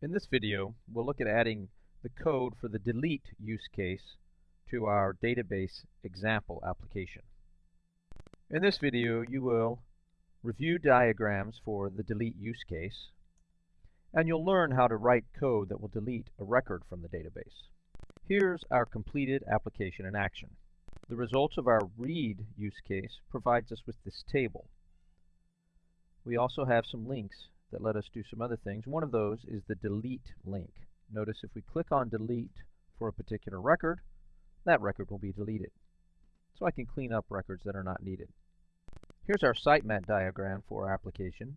In this video, we'll look at adding the code for the delete use case to our database example application. In this video, you will review diagrams for the delete use case, and you'll learn how to write code that will delete a record from the database. Here's our completed application in action. The results of our read use case provides us with this table. We also have some links that let us do some other things. One of those is the delete link. Notice if we click on delete for a particular record, that record will be deleted. So I can clean up records that are not needed. Here's our sitemap diagram for our application.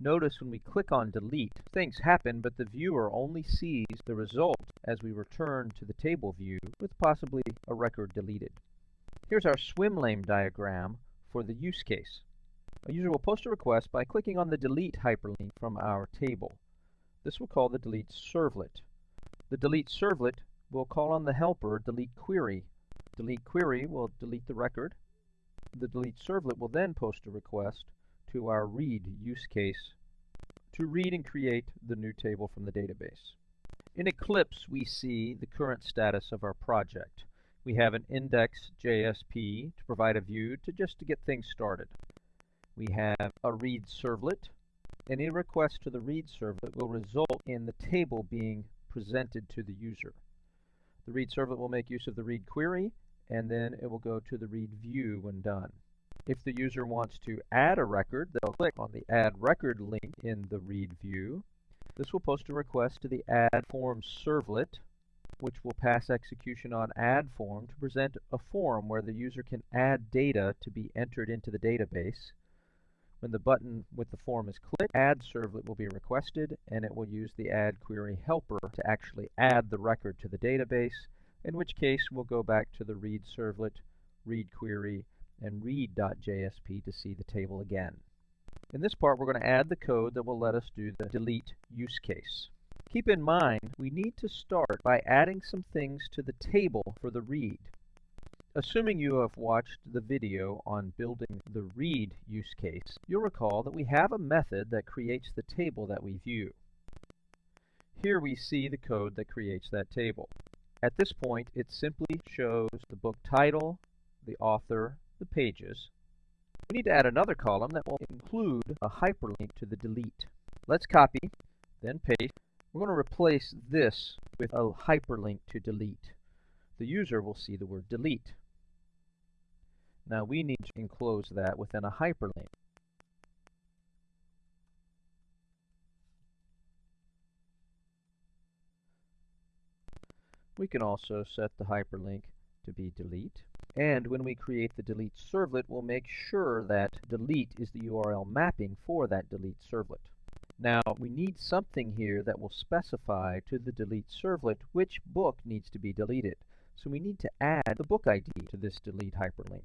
Notice when we click on delete, things happen, but the viewer only sees the result as we return to the table view with possibly a record deleted. Here's our swim lane diagram for the use case. A user will post a request by clicking on the delete hyperlink from our table. This will call the delete servlet. The delete servlet will call on the helper delete query. Delete query will delete the record. The delete servlet will then post a request to our read use case to read and create the new table from the database. In Eclipse, we see the current status of our project. We have an index.jsp to provide a view to just to get things started. We have a read servlet. Any request to the read servlet will result in the table being presented to the user. The read servlet will make use of the read query, and then it will go to the read view when done. If the user wants to add a record, they'll click on the Add Record link in the read view. This will post a request to the Add Form servlet, which will pass execution on Add Form to present a form where the user can add data to be entered into the database. When the button with the form is clicked, Add Servlet will be requested, and it will use the Add Query helper to actually add the record to the database, in which case we'll go back to the Read Servlet, Read Query, and read.jsp to see the table again. In this part, we're going to add the code that will let us do the delete use case. Keep in mind, we need to start by adding some things to the table for the read. Assuming you have watched the video on building the read use case, you'll recall that we have a method that creates the table that we view. Here we see the code that creates that table. At this point, it simply shows the book title, the author, the pages. We need to add another column that will include a hyperlink to the delete. Let's copy, then paste. We're going to replace this with a hyperlink to delete. The user will see the word delete. Now we need to enclose that within a hyperlink. We can also set the hyperlink to be delete. And when we create the delete servlet, we'll make sure that delete is the URL mapping for that delete servlet. Now, we need something here that will specify to the delete servlet which book needs to be deleted. So we need to add the book ID to this delete hyperlink.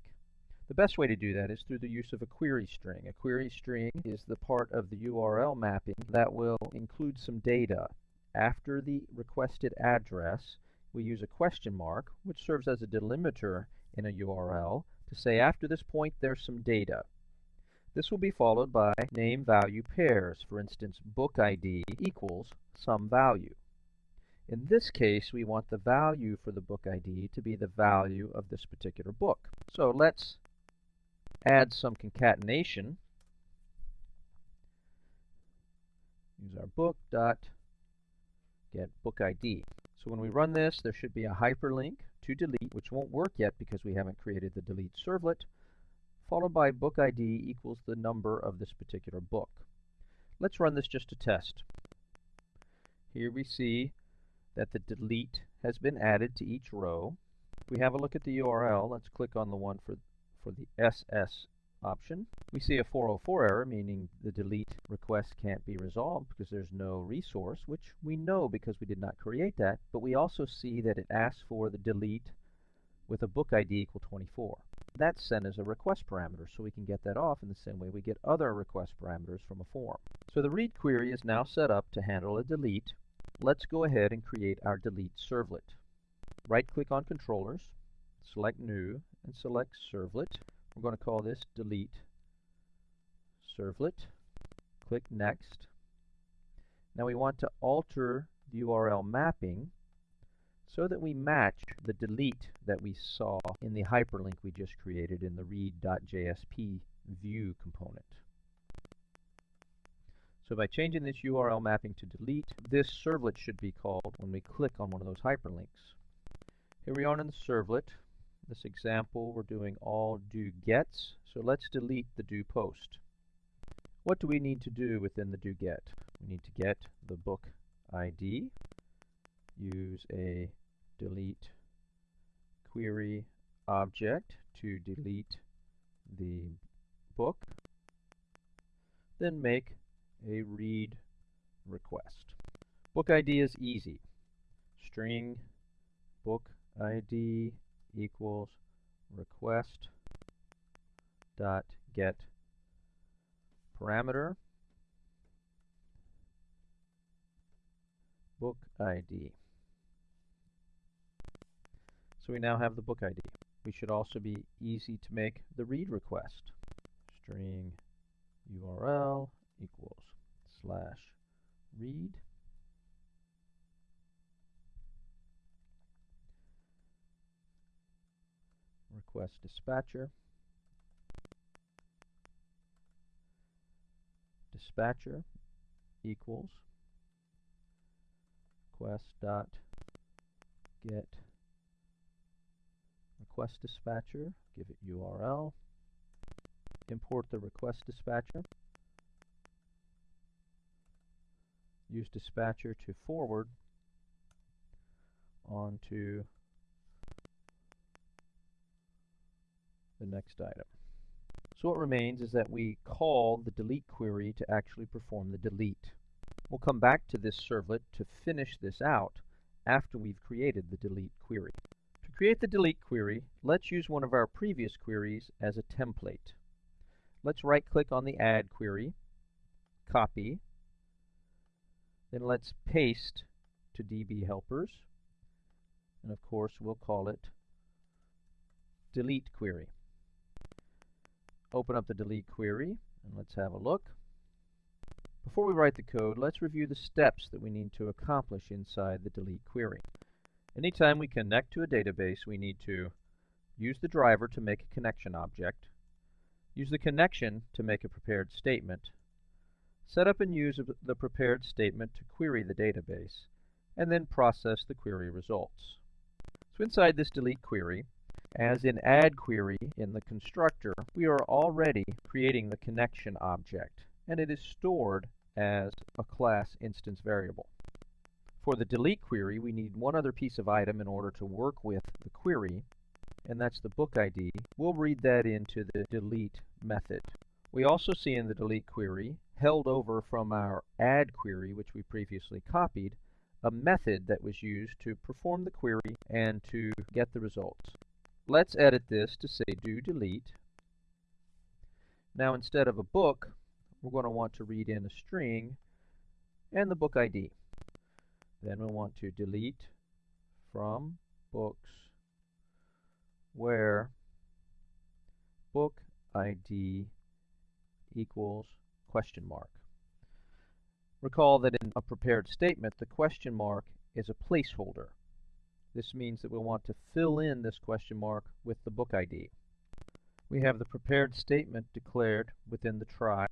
The best way to do that is through the use of a query string. A query string is the part of the URL mapping that will include some data. After the requested address, we use a question mark, which serves as a delimiter in a URL, to say after this point there's some data. This will be followed by name-value pairs. For instance, book ID equals some value. In this case, we want the value for the book ID to be the value of this particular book. So let's add some concatenation. Use our book dot get book ID. So when we run this, there should be a hyperlink to delete, which won't work yet because we haven't created the delete servlet, followed by book ID equals the number of this particular book. Let's run this just to test. Here we see that the delete has been added to each row. If we have a look at the URL, let's click on the one for for the SS option. We see a 404 error, meaning the delete request can't be resolved because there's no resource, which we know because we did not create that, but we also see that it asks for the delete with a book ID equal 24. That's sent as a request parameter, so we can get that off in the same way we get other request parameters from a form. So the read query is now set up to handle a delete. Let's go ahead and create our delete servlet. Right-click on controllers, select New, and select Servlet. We're going to call this Delete Servlet. Click Next. Now we want to alter the URL mapping so that we match the delete that we saw in the hyperlink we just created in the read.jsp view component. So by changing this URL mapping to delete, this servlet should be called when we click on one of those hyperlinks. Here we are in the servlet. This example, we're doing all do gets, so let's delete the do post. What do we need to do within the do get? We need to get the book ID, use a delete query object to delete the book, then make a read request. Book ID is easy. String book ID equals request dot get parameter book ID. So we now have the book ID. We should also be easy to make the read request. String URL equals slash read request dispatcher. Dispatcher equals request dot get. Request dispatcher give it URL import the request dispatcher. Use dispatcher to forward onto the next item. So what remains is that we call the delete query to actually perform the delete. We'll come back to this servlet to finish this out after we've created the delete query. To create the delete query, let's use one of our previous queries as a template. Let's right click on the add query, copy, then let's paste to DB helpers. And of course, we'll call it delete query. Open up the delete query and let's have a look. Before we write the code, let's review the steps that we need to accomplish inside the delete query. Anytime we connect to a database, we need to use the driver to make a connection object, use the connection to make a prepared statement, Set up and use the prepared statement to query the database, and then process the query results. So inside this delete query, as in add query in the constructor, we are already creating the connection object, and it is stored as a class instance variable. For the delete query, we need one other piece of item in order to work with the query, and that's the book ID. We'll read that into the delete method. We also see in the delete query, held over from our add query, which we previously copied, a method that was used to perform the query and to get the results. Let's edit this to say do delete. Now instead of a book, we're going to want to read in a string and the book ID. Then we'll want to delete from books where book ID equals question mark. Recall that in a prepared statement, the question mark is a placeholder. This means that we'll want to fill in this question mark with the book ID. We have the prepared statement declared within the try,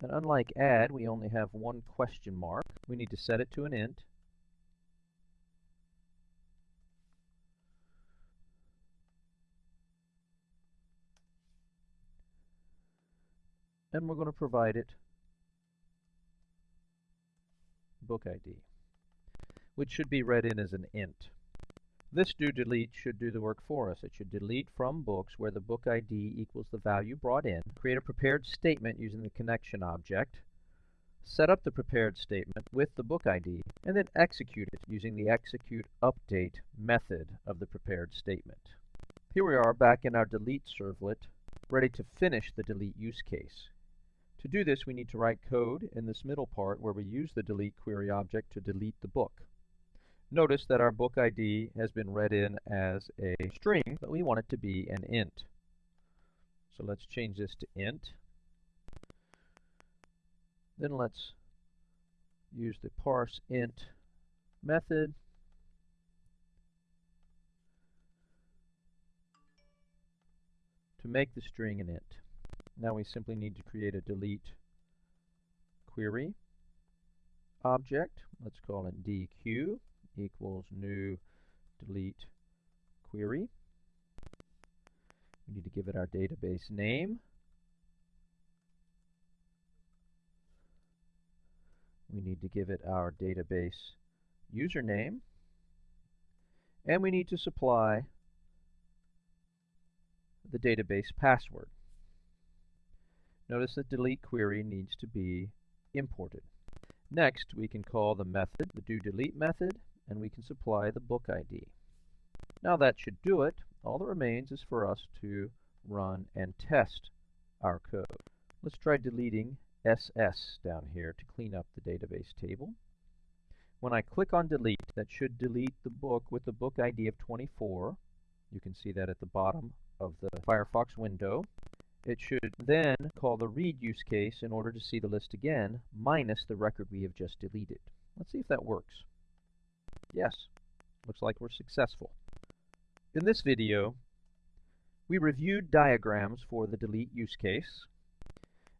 and unlike add, we only have one question mark. We need to set it to an int, and we're going to provide it book ID, which should be read in as an int. This do delete should do the work for us. It should delete from books where the book ID equals the value brought in, create a prepared statement using the connection object, set up the prepared statement with the book ID, and then execute it using the execute update method of the prepared statement. Here we are back in our delete servlet, ready to finish the delete use case. To do this, we need to write code in this middle part where we use the delete query object to delete the book. Notice that our book ID has been read in as a string, but we want it to be an int. So let's change this to int. Then let's use the parse int method to make the string an int. Now we simply need to create a delete query object. Let's call it dq equals new delete query. We need to give it our database name. We need to give it our database username. And we need to supply the database password. Notice that delete query needs to be imported. Next, we can call the method, the do delete method, and we can supply the book ID. Now that should do it. All that remains is for us to run and test our code. Let's try deleting SS down here to clean up the database table. When I click on delete, that should delete the book with the book ID of 24. You can see that at the bottom of the Firefox window. It should then call the read use case in order to see the list again, minus the record we have just deleted. Let's see if that works. Yes, looks like we're successful. In this video, we reviewed diagrams for the delete use case,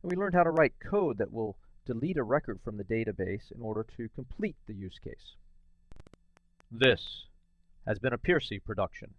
and we learned how to write code that will delete a record from the database in order to complete the use case. This has been a Piercy production.